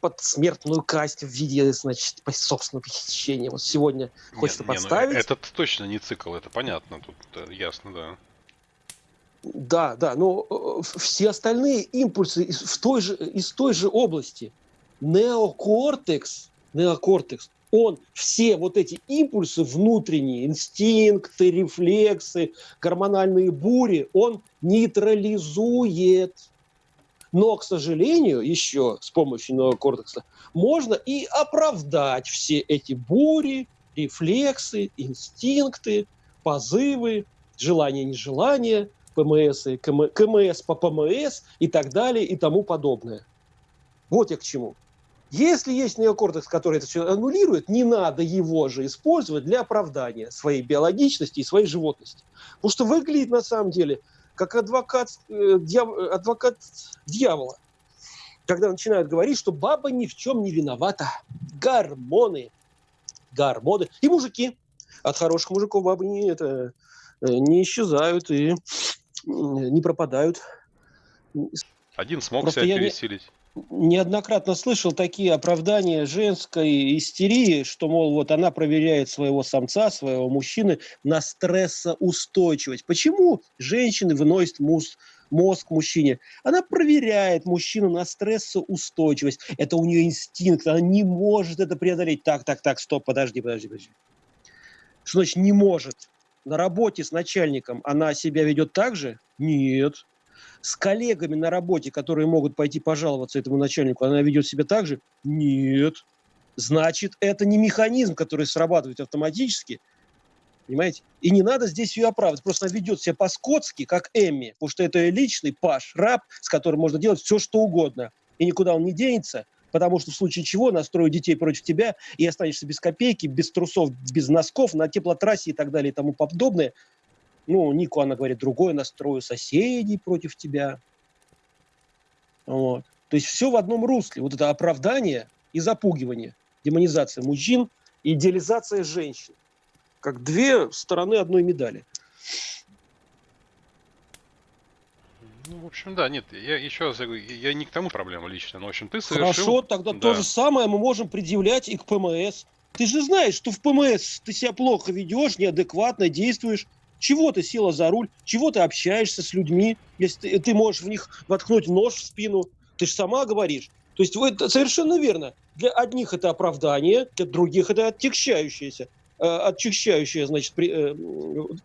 под смертную казнь в виде, значит, собственного похищения. Вот сегодня хочется не, ну, подставить. Не, этот точно не цикл, это понятно, тут да, ясно, да. Да, да, но э, все остальные импульсы из, в той же, из той же области. Неокортекс, неокортекс, он все вот эти импульсы внутренние, инстинкты, рефлексы, гормональные бури, он нейтрализует. Но, к сожалению, еще с помощью неокортекса можно и оправдать все эти бури, рефлексы, инстинкты, позывы, желания-нежелания, ПМС, и КМ, КМС по ПМС и так далее и тому подобное. Вот я к чему. Если есть неокортекс, который это все аннулирует, не надо его же использовать для оправдания своей биологичности и своей животности. Потому что выглядит на самом деле как адвокат, э, дьяв, адвокат дьявола, когда начинают говорить, что баба ни в чем не виновата. Гормоны. Гормоны. И мужики. От хороших мужиков бабы не, это, э, не исчезают и не пропадают. Один смог Просто себя пересилить неоднократно слышал такие оправдания женской истерии, что, мол, вот она проверяет своего самца, своего мужчины на стрессоустойчивость. Почему женщины выносят муз, мозг мужчине? Она проверяет мужчину на стрессоустойчивость. Это у нее инстинкт, она не может это преодолеть. Так, так, так, стоп, подожди, подожди, подожди. Что значит не может? На работе с начальником она себя ведет так же? Нет с коллегами на работе, которые могут пойти пожаловаться этому начальнику, она ведет себя так же? Нет. Значит, это не механизм, который срабатывает автоматически. Понимаете? И не надо здесь ее оправдывать. Просто она ведет себя по-скотски, как Эмми, потому что это ее личный паш, раб, с которым можно делать все, что угодно. И никуда он не денется, потому что в случае чего настроят детей против тебя, и останешься без копейки, без трусов, без носков, на теплотрассе и так далее и тому подобное. Ну, Нику, она говорит, другое настрою соседей против тебя. Вот. То есть все в одном русле. Вот это оправдание и запугивание, демонизация мужчин идеализация женщин как две стороны одной медали. Ну, в общем, да, нет, я еще раз говорю, я не к тому проблема лично, но, в общем, ты совершил... Хорошо, тогда да. то же самое мы можем предъявлять и к ПМС. Ты же знаешь, что в ПМС ты себя плохо ведешь, неадекватно действуешь. Чего ты села за руль? Чего ты общаешься с людьми? Если ты, ты можешь в них воткнуть нож в спину, ты же сама говоришь. То есть это совершенно верно. Для одних это оправдание, для других это отягчающееся. Э, отчищающая, значит, при, э,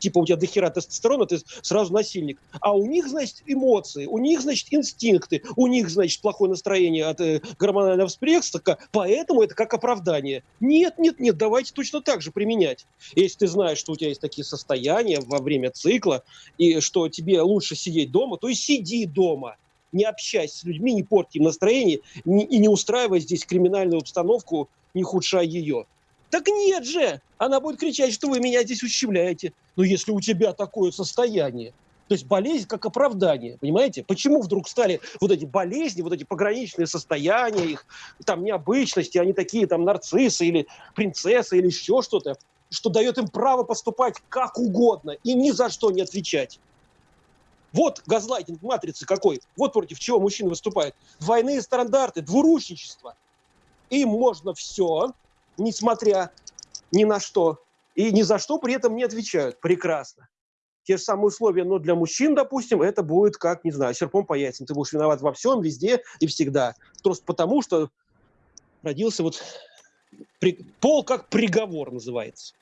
типа у тебя дохера тестостерона, ты сразу насильник. А у них, значит, эмоции, у них, значит, инстинкты, у них, значит, плохое настроение от э, гормонального всплеска, поэтому это как оправдание. Нет, нет, нет, давайте точно так же применять. Если ты знаешь, что у тебя есть такие состояния во время цикла, и что тебе лучше сидеть дома, то и сиди дома не общайся с людьми, не порти им настроение не, и не устраивай здесь криминальную обстановку, не худшая ее. Так нет же! Она будет кричать, что вы меня здесь ущемляете. Но если у тебя такое состояние, то есть болезнь как оправдание, понимаете? Почему вдруг стали вот эти болезни, вот эти пограничные состояния, их там необычности, они такие там нарциссы или принцессы или еще что-то, что дает им право поступать как угодно и ни за что не отвечать. Вот газлайтинг матрицы какой. Вот против чего мужчины выступают. Двойные стандарты, двурушничество. Им можно все, несмотря ни на что, и ни за что при этом не отвечают. Прекрасно. Те же самые условия, но для мужчин, допустим, это будет как, не знаю, серпом по яйцам. Ты будешь виноват во всем, везде и всегда. Просто потому, что родился вот... При, пол как приговор называется.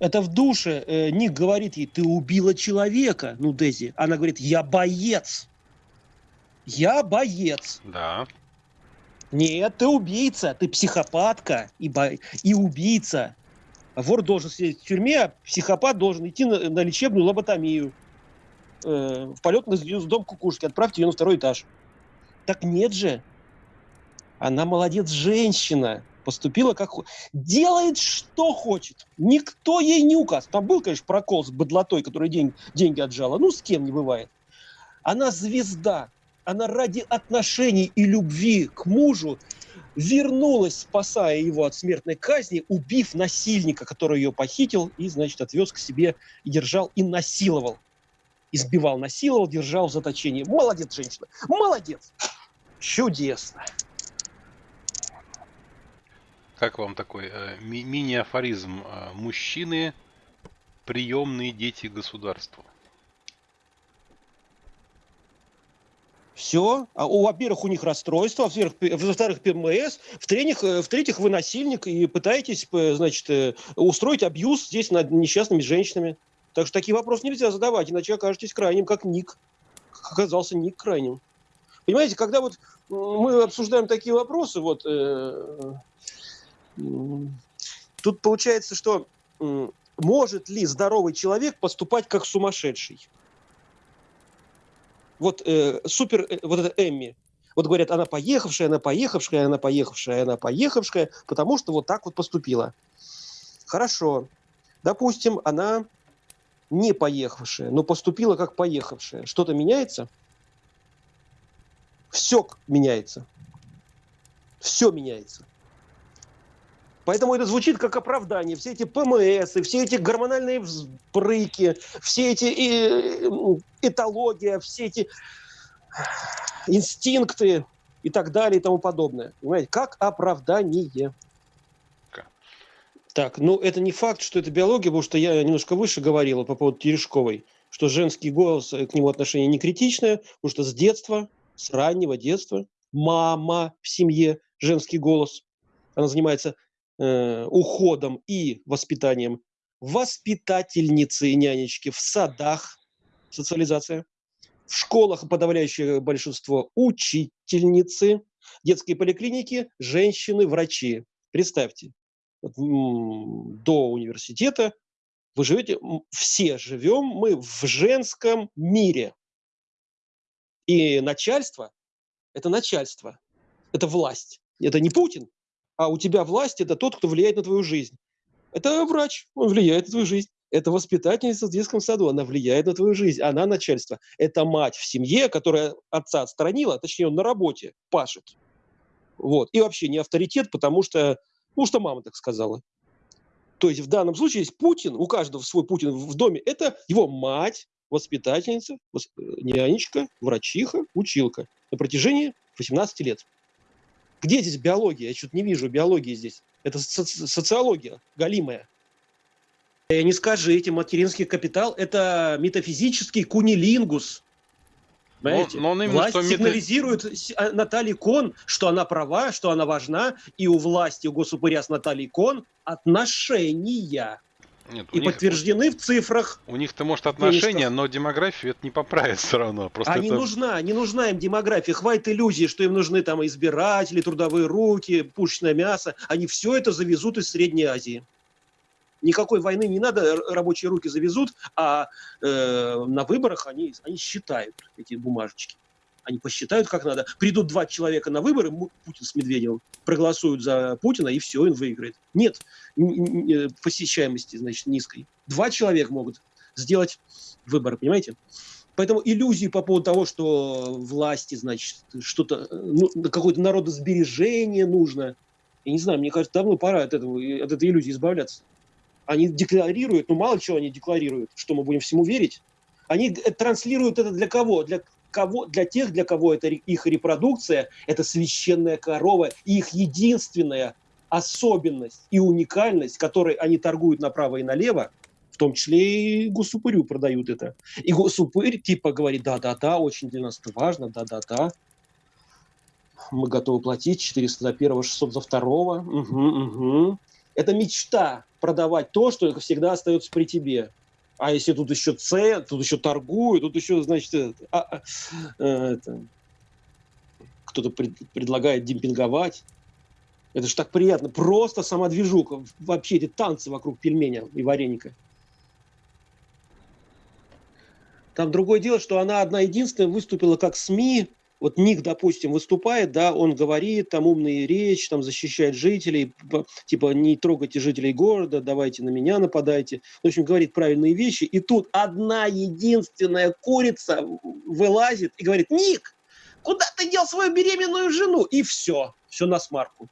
Это в душе э, Ник говорит ей, ты убила человека, ну, Дези. Она говорит, я боец. Я боец. Да. Нет, ты убийца, ты психопатка и, бо... и убийца. Вор должен сидеть в тюрьме, а психопат должен идти на, на лечебную лоботомию. Э, в полет на дом кукушки. Отправьте ее на второй этаж. Так нет же. Она молодец женщина. Поступила как... Делает, что хочет. Никто ей не указ. Там был, конечно, прокол с быдлотой, который день, деньги отжала. Ну, с кем не бывает. Она звезда она ради отношений и любви к мужу вернулась, спасая его от смертной казни, убив насильника, который ее похитил и, значит, отвез к себе держал, и насиловал. Избивал, насиловал, держал в заточении. Молодец, женщина, молодец. Чудесно. Как вам такой э, ми- мини-афоризм? Э, мужчины – приемные дети государства. Все. А, во-первых, у них расстройство, во-вторых, ПМС, в-третьих, э, в-третьих, вы насильник и пытаетесь, значит, э, устроить абьюз здесь над несчастными женщинами. Так что такие вопросы нельзя задавать, иначе окажетесь крайним, как Ник. Оказался Ник крайним. Понимаете, когда вот мы обсуждаем такие вопросы, вот э, тут получается, что может ли здоровый человек поступать как сумасшедший? Вот э, супер, э, вот это Эмми, вот говорят, она поехавшая, она поехавшая, она поехавшая, она поехавшая, потому что вот так вот поступила. Хорошо. Допустим, она не поехавшая, но поступила как поехавшая. Что-то меняется? Все меняется. Все меняется. Поэтому это звучит как оправдание. Все эти ПМС, все эти гормональные взбрыки, все эти э, этология, все эти инстинкты и так далее и тому подобное. Понимаете, как оправдание. Так, ну это не факт, что это биология, потому что я немножко выше говорила по поводу Терешковой, что женский голос, э, к нему отношение не критичное, потому что с детства, с раннего детства, мама в семье, женский голос, она занимается э, уходом и воспитанием воспитательницы и нянечки в садах, социализация, в школах подавляющее большинство учительницы, детские поликлиники, женщины, врачи. Представьте, до университета Вы живете, все живем мы в женском мире. И начальство – это начальство, это власть. Это не Путин, а у тебя власть – это тот, кто влияет на твою жизнь. Это врач, он влияет на твою жизнь. Это воспитательница в детском саду, она влияет на твою жизнь, она начальство. Это мать в семье, которая отца отстранила, точнее, он на работе пашет. Вот. И вообще не авторитет, потому что, ну, что мама так сказала. То есть в данном случае есть Путин, у каждого свой Путин в доме, это его мать, воспитательница, нянечка, врачиха, училка на протяжении 18 лет. Где здесь биология? Я что-то не вижу биологии здесь. Это соци социология, галимая. И не скажите, материнский капитал – это метафизический кунилингус. Понимаете? Но, но он власть что сигнализирует мета... Наталье Кон, что она права, что она важна, и у власти, у госупыря с Натальей Кон отношения. Нет, и них, подтверждены в цифрах. У них-то, может, отношения, но демографию это не поправит все равно. Просто а это... не нужна, не нужна им демография. Хватит иллюзии, что им нужны там избиратели, трудовые руки, пушечное мясо. Они все это завезут из Средней Азии. Никакой войны не надо, рабочие руки завезут, а э, на выборах они, они считают эти бумажечки. Они посчитают, как надо. Придут два человека на выборы, Путин с Медведевым, проголосуют за Путина, и все, он выиграет. Нет э, посещаемости, значит, низкой. Два человека могут сделать выбор, понимаете? Поэтому иллюзии по поводу того, что власти, значит, что-то, ну, какое-то народосбережение нужно, я не знаю, мне кажется, давно пора от, этого, от этой иллюзии избавляться. Они декларируют, ну мало чего они декларируют, что мы будем всему верить. Они транслируют это для кого? Для кого, для тех, для кого это их репродукция, это священная корова, и их единственная особенность и уникальность, которой они торгуют направо и налево, в том числе и госупырю продают это. И госупырь типа говорит, да-да-да, очень для нас это важно, да-да-да. Мы готовы платить 400 за первого, 600 за второго. Угу, угу. Это мечта продавать то, что всегда остается при тебе. А если тут еще С, тут еще торгуют, тут еще, значит, это, а, а, э, кто-то пред, предлагает демпинговать. Это же так приятно. Просто сама движуха. Вообще эти танцы вокруг пельменя и вареника. Там другое дело, что она одна единственная выступила как СМИ вот Ник, допустим, выступает, да, он говорит, там умные речь, там защищает жителей, типа не трогайте жителей города, давайте на меня нападайте. В общем, говорит правильные вещи. И тут одна единственная курица вылазит и говорит, Ник, куда ты дел свою беременную жену? И все, все на смарку.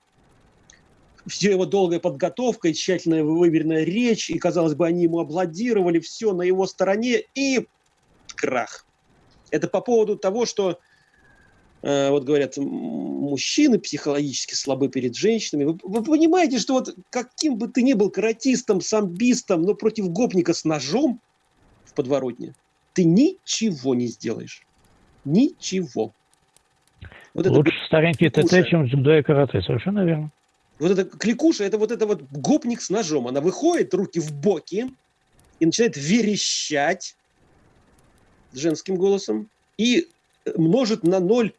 Все его долгая подготовка и тщательная выверенная речь, и, казалось бы, они ему аплодировали, все на его стороне, и крах. Это по поводу того, что вот говорят, мужчины психологически слабы перед женщинами. Вы, вы понимаете, что вот каким бы ты ни был каратистом, самбистом, но против гопника с ножом в подворотне, ты ничего не сделаешь. Ничего. Вот Лучше это старенький ТТ, чем дзюдо и карате, совершенно верно. Вот это кликуша, это вот это вот гопник с ножом. Она выходит, руки в боки, и начинает верещать женским голосом, и множит на ноль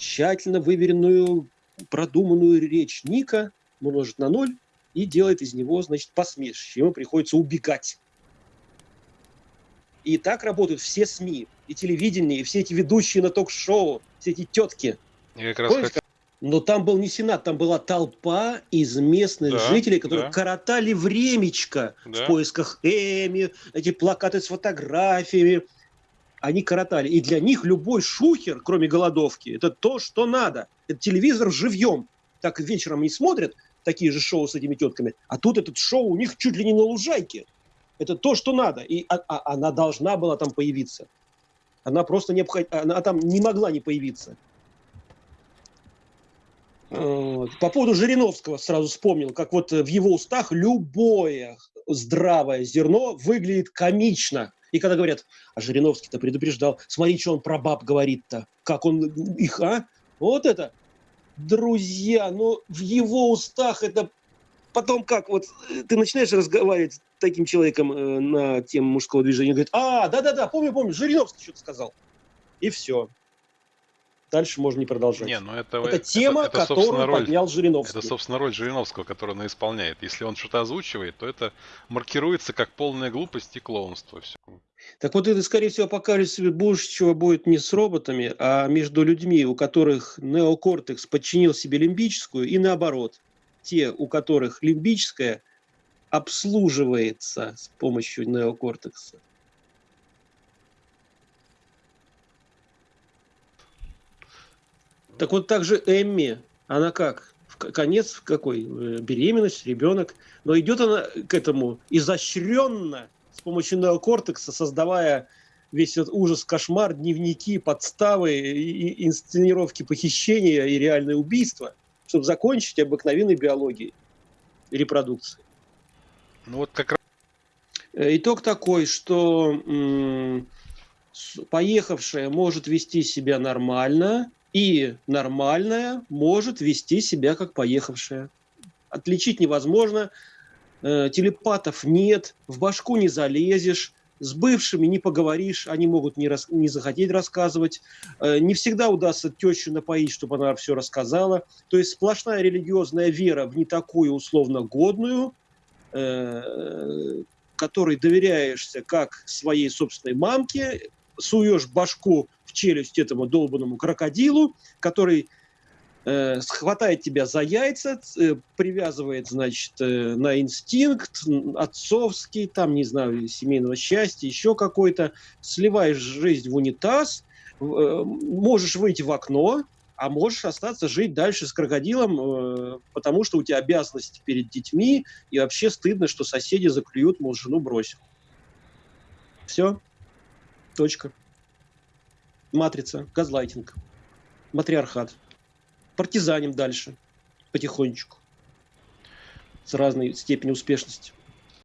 тщательно выверенную, продуманную речь Ника, множит на ноль и делает из него, значит, посмешище. Ему приходится убегать. И так работают все СМИ, и телевидение, и все эти ведущие на ток-шоу, все эти тетки. Я как раз Помните, хотел... Но там был не сенат, там была толпа из местных да, жителей, которые да. коротали времечко да. в поисках Эми, эти плакаты с фотографиями, они коротали. И для них любой шухер, кроме голодовки, это то, что надо. Это телевизор живьем. Так вечером не смотрят такие же шоу с этими тетками. А тут этот шоу у них чуть ли не на лужайке. Это то, что надо. И а, а, она должна была там появиться. Она просто не обход... она там не могла не появиться. По поводу Жириновского сразу вспомнил, как вот в его устах любое здравое зерно выглядит комично. И когда говорят, а Жириновский-то предупреждал, смотри, что он про баб говорит-то, как он их, а? Вот это, друзья, ну в его устах это потом как, вот ты начинаешь разговаривать с таким человеком э, на тему мужского движения, говорит, а, да-да-да, помню, помню, Жириновский что-то сказал. И все. Дальше можно не продолжать. Не, ну это, это тема, это, это, которую роль, поднял Жириновский. Это, собственно, роль Жириновского, которую он исполняет. Если он что-то озвучивает, то это маркируется как полная глупость и клоунство. Все. Так вот это, скорее всего, покажется больше чего будет не с роботами, а между людьми, у которых неокортекс подчинил себе лимбическую, и наоборот. Те, у которых лимбическая обслуживается с помощью неокортекса. Так вот также Эмми, она как? Конец какой? Э, беременность, ребенок. Но идет она к этому изощренно, с помощью неокортекса, создавая весь этот ужас, кошмар, дневники, подставы, и инсценировки похищения и реальное убийство, чтобы закончить обыкновенной биологией и репродукцией. Ну вот как раз... Э, итог такой, что поехавшая может вести себя нормально, и нормальная может вести себя как поехавшая. Отличить невозможно, э, телепатов нет, в башку не залезешь, с бывшими не поговоришь, они могут не, рас, не захотеть рассказывать. Э, не всегда удастся тещу напоить, чтобы она все рассказала. То есть сплошная религиозная вера в не такую условно годную, э, которой доверяешься как своей собственной мамке, суешь башку в челюсть этому долбанному крокодилу, который э, схватает тебя за яйца, э, привязывает, значит, э, на инстинкт отцовский, там, не знаю, семейного счастья, еще какой-то, сливаешь жизнь в унитаз, э, можешь выйти в окно, а можешь остаться жить дальше с крокодилом, э, потому что у тебя обязанности перед детьми, и вообще стыдно, что соседи заклюют, мол, жену бросил. Все. Точка матрица, газлайтинг, матриархат. Партизаним дальше, потихонечку, с разной степенью успешности.